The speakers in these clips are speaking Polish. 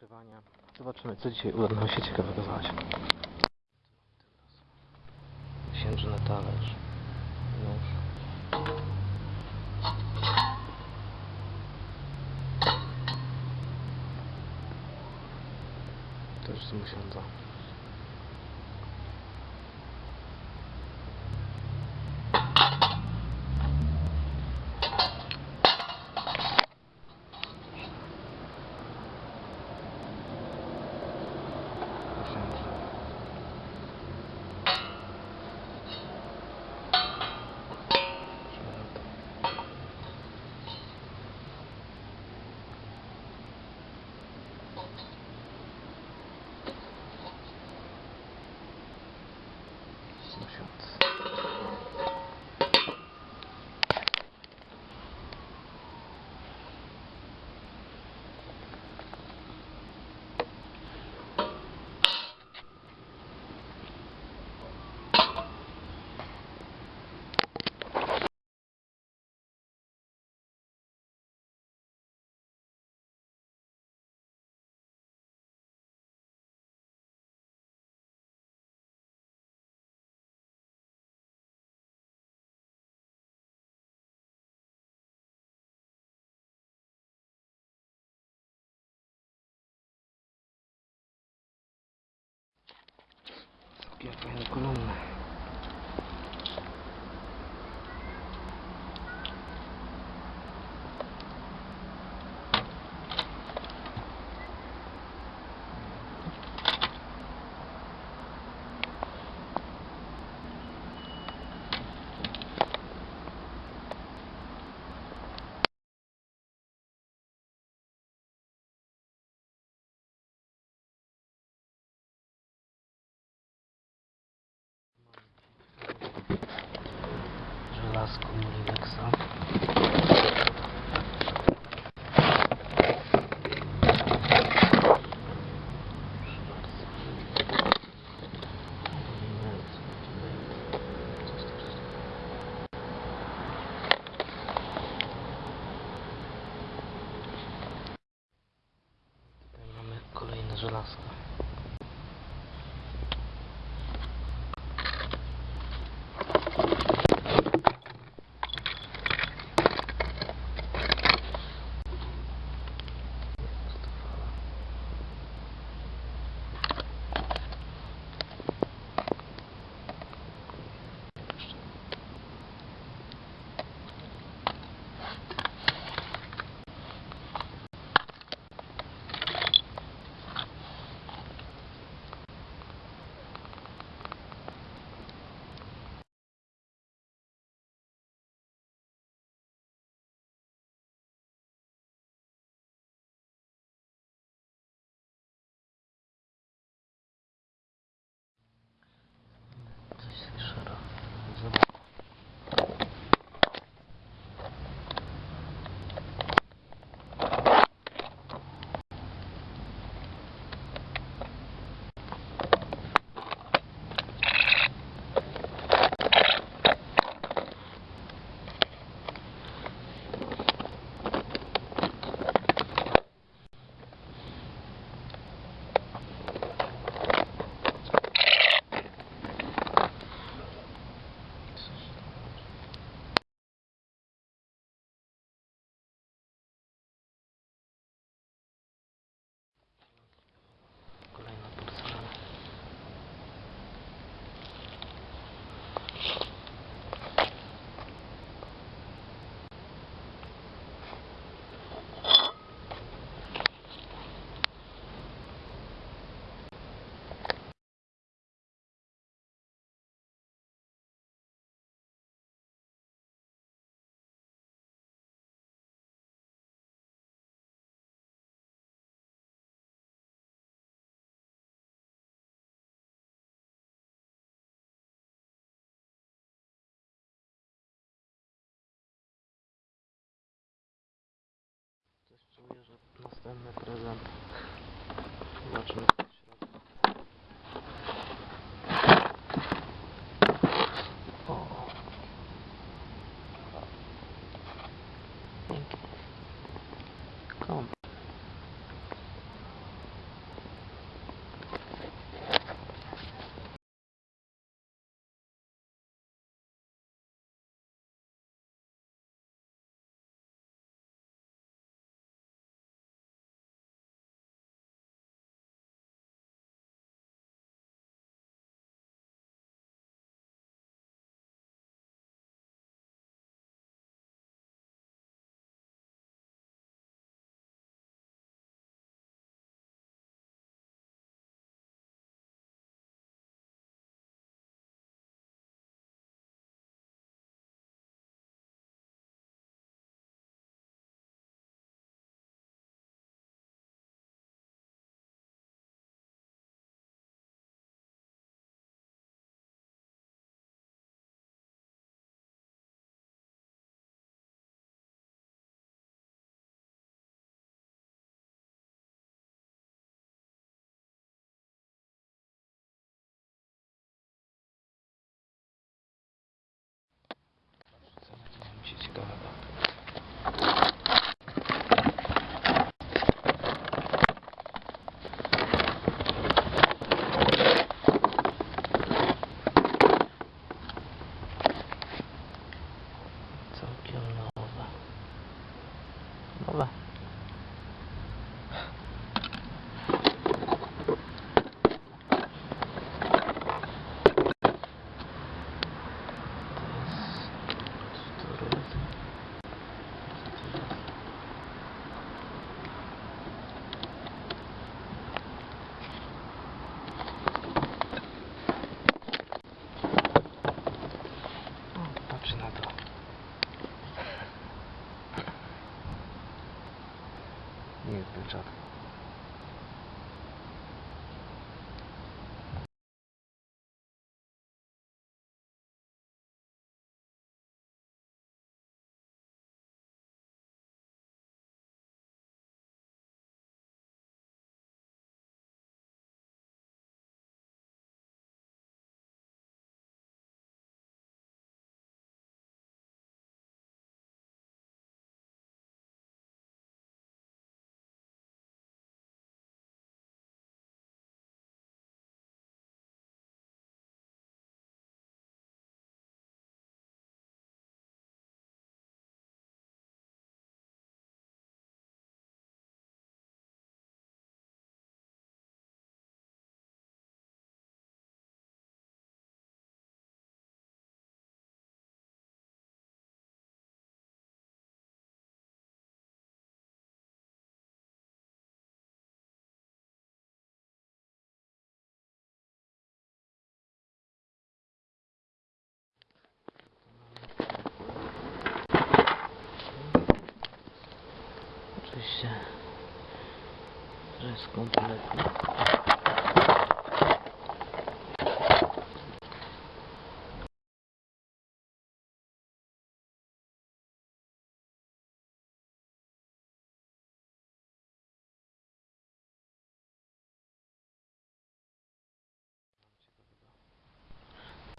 nagrywania. Zobaczymy, co dzisiaj uda nam się ciekawego znaleźć. Księżny talerz. Nóż. Też z musiądza. aqui a perna com. сказку Мурина że następny prezent. Zobaczymy 好吧。Jest kompletnie.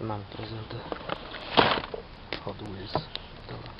Mam prezenty. Hot Wheels. Dobra.